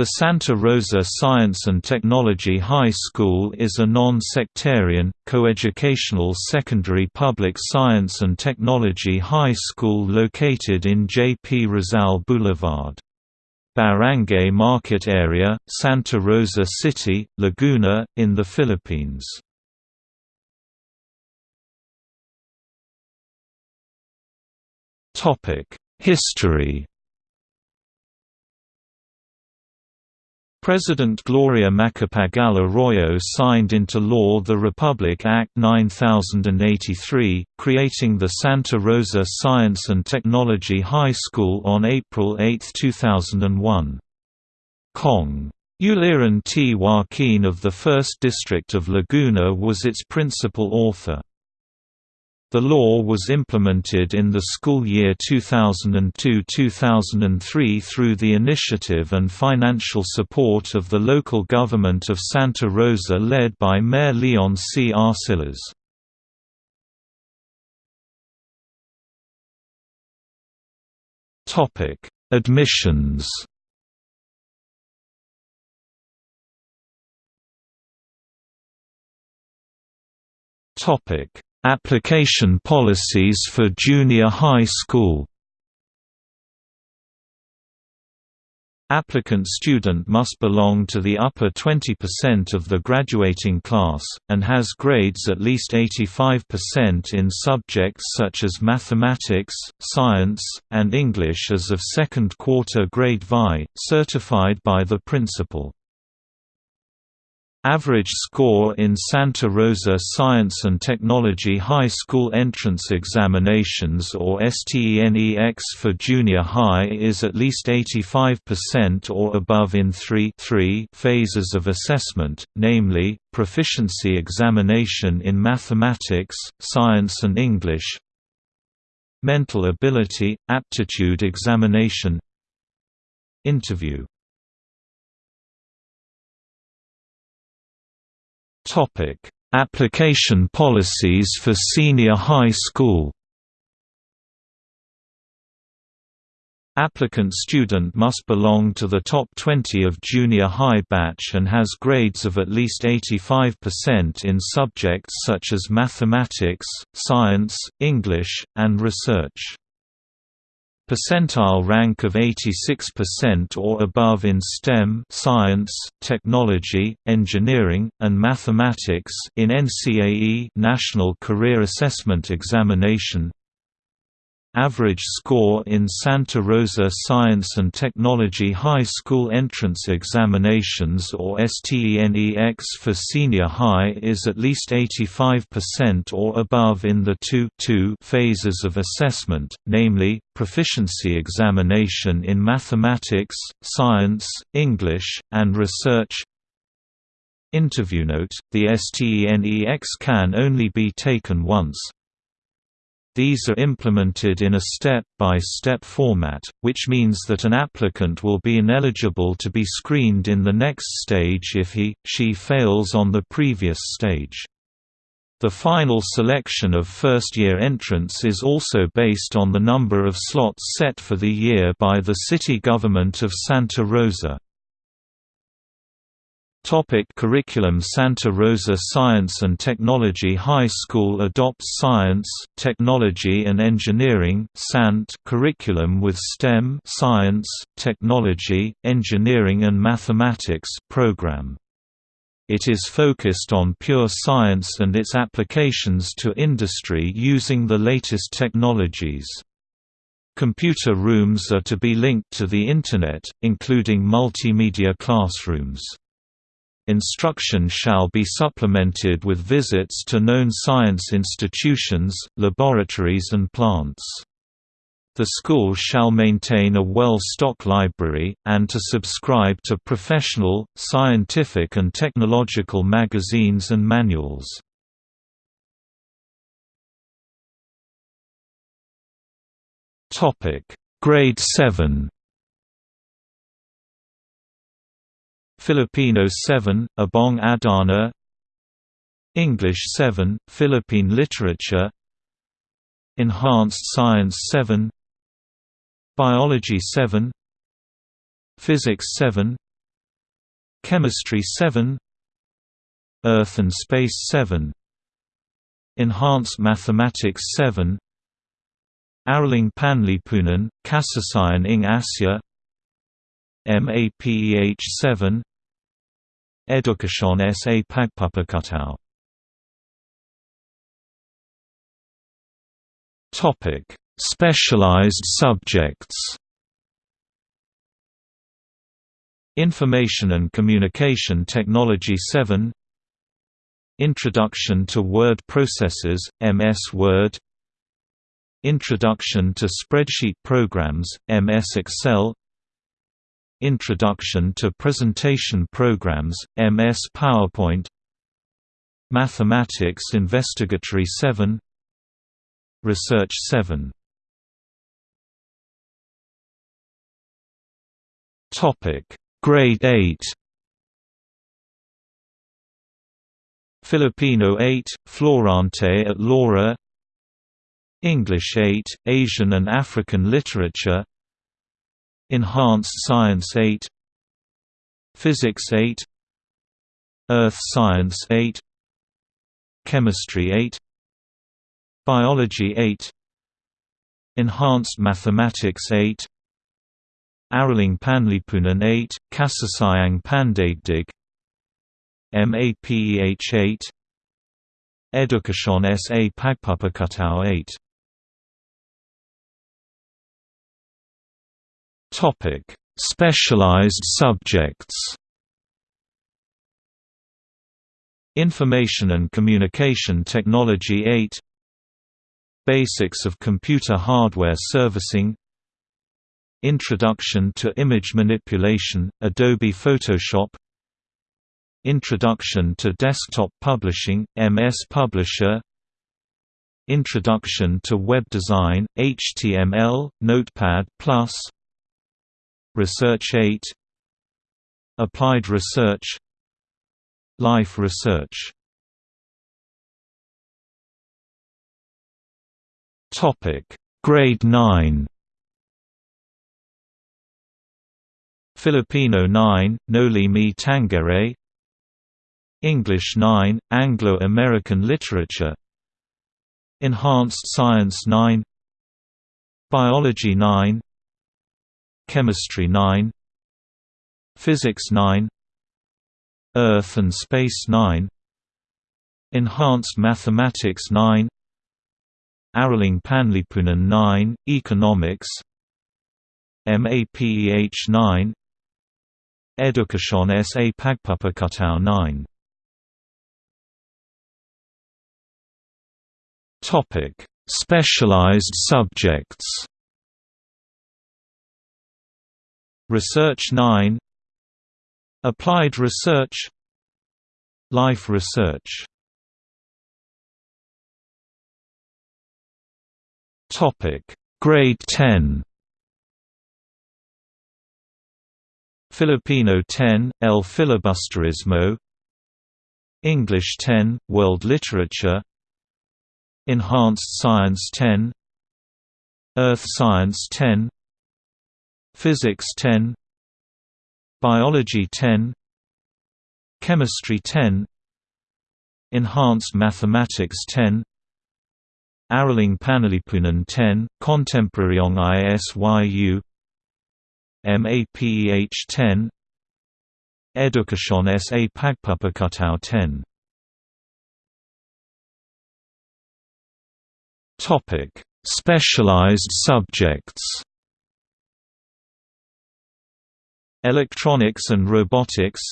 The Santa Rosa Science and Technology High School is a non-sectarian, coeducational secondary public science and technology high school located in J. P. Rizal Boulevard. Barangay Market Area, Santa Rosa City, Laguna, in the Philippines. History President Gloria Macapagal Arroyo signed into law the Republic Act 9083, creating the Santa Rosa Science and Technology High School on April 8, 2001. Cong. Uliran T. Joaquin of the 1st District of Laguna was its principal author. The law was implemented in the school year 2002–2003 through the initiative and financial support of the local government of Santa Rosa led by Mayor Leon C. Arcillas. Admissions Topic Application policies for junior high school Applicant student must belong to the upper 20% of the graduating class, and has grades at least 85% in subjects such as mathematics, science, and English as of second quarter grade VI, certified by the principal. Average score in Santa Rosa Science and Technology High School Entrance Examinations or STENEX for junior high is at least 85% or above in three, three phases of assessment, namely, proficiency examination in mathematics, science and English, mental ability, aptitude examination, interview Topic: Application policies for senior high school. Applicant student must belong to the top 20 of junior high batch and has grades of at least 85% in subjects such as mathematics, science, English, and research percentile rank of 86% or above in STEM science, technology, engineering, and mathematics in NCAE National Career Assessment Examination Average score in Santa Rosa Science and Technology High School Entrance Examinations or STENEX for senior high is at least 85% or above in the two, phases of assessment, namely, proficiency examination in mathematics, science, English, and research, Interview note: The STENEX can only be taken once, these are implemented in a step-by-step -step format, which means that an applicant will be ineligible to be screened in the next stage if he, she fails on the previous stage. The final selection of first-year entrants is also based on the number of slots set for the year by the city government of Santa Rosa. Topic curriculum Santa Rosa Science and Technology High School adopts Science, Technology and Engineering (SANT) curriculum with STEM Science, Technology, Engineering and Mathematics program. It is focused on pure science and its applications to industry using the latest technologies. Computer rooms are to be linked to the Internet, including multimedia classrooms. Instruction shall be supplemented with visits to known science institutions, laboratories and plants. The school shall maintain a well-stocked library, and to subscribe to professional, scientific and technological magazines and manuals. Grade 7 Filipino 7, Ibong Adarna. English 7, Philippine Literature. Enhanced Science 7 Biology 7 Physics 7 Chemistry 7 Earth and Space 7 Enhanced Mathematics 7 Araling Panlipunan, Kasaysayan ng Asya. MAPEH 7 Edukasyon sa Topic: Specialized subjects. Information and Communication Technology 7 Introduction to Word Processors, MS Word. Introduction to Spreadsheet Programs, MS Excel Introduction to Presentation Programs, MS PowerPoint Mathematics Investigatory 7 Research 7 Topic Grade 8 Filipino 8, Florante at Laura. English 8, Asian and African Literature Enhanced Science 8 Physics 8 Earth Science 8 Chemistry 8 Biology 8 Enhanced Mathematics 8 Araling Panlipunan 8, Kasaysayang Pandaigdig MAPEH 8 Edukasyon sa Pagpapakatao 8 Topic: Specialized subjects. Information and Communication Technology 8 Basics of Computer Hardware Servicing Introduction to Image Manipulation, Adobe Photoshop Introduction to Desktop Publishing, MS Publisher Introduction to Web Design, HTML, Notepad+, Research 8 Applied Research. Life Research. Topic. Grade 9 Filipino 9, Noli Me Tangere. English 9, Anglo-American Literature. Enhanced Science 9 Biology 9 Chemistry 9 Physics 9 Earth and Space 9 Enhanced Mathematics 9 Araling Panlipunan 9, Economics MAPEH 9 Edukasyon sa Pagpapakatao 9 Topic: Specialized subjects Research 9 Applied Research. Life Research. Topic. Grade 10 Filipino 10 El Filibusterismo. English 10 World Literature. Enhanced Science 10 Earth Science 10 Physics 10 Biology 10 Chemistry 10 Enhanced Mathematics 10 Araling Panlipunan 10, Contemporaryong ISYU MAPEH 10 Edukasyon sa Pagpapakatao 10 Topic: Specialized subjects Electronics and Robotics.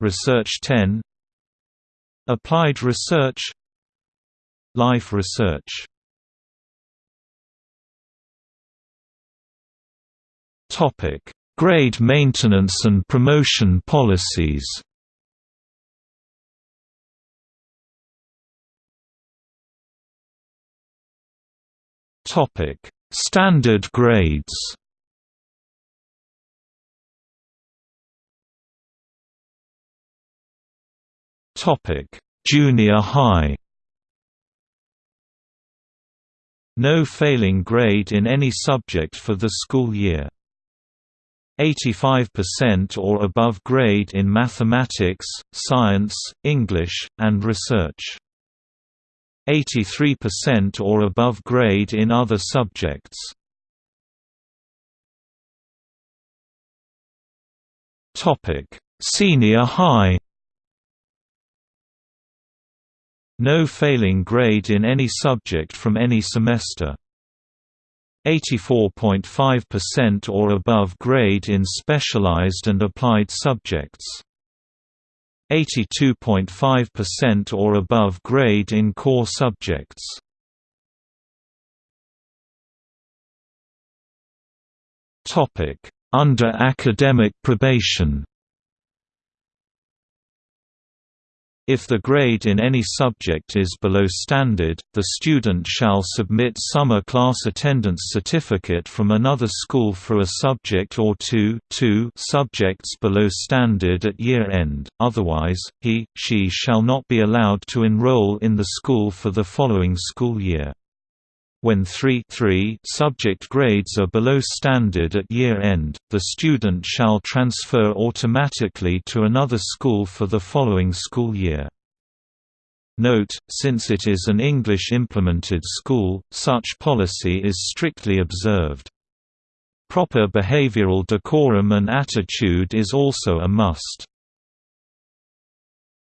Research 10 Applied Research. Life Research. Topic: Grade maintenance and promotion policies. Topic: Standard grades. Junior high. No failing grade in any subject for the school year. 85% or above grade in mathematics, science, English, and research. 83% or above grade in other subjects. Senior high. No failing grade in any subject from any semester. 84.5% or above grade in specialized and applied subjects. 82.5% or above grade in core subjects. Topic: Under academic probation. If the grade in any subject is below standard, the student shall submit summer class attendance certificate from another school for a subject or two, two subjects below standard at year end, otherwise, he, she shall not be allowed to enroll in the school for the following school year. When 3 3 subject grades are below standard at year end, the student shall transfer automatically to another school for the following school year. Note, since it is an English-implemented school, such policy is strictly observed. Proper behavioral decorum and attitude is also a must.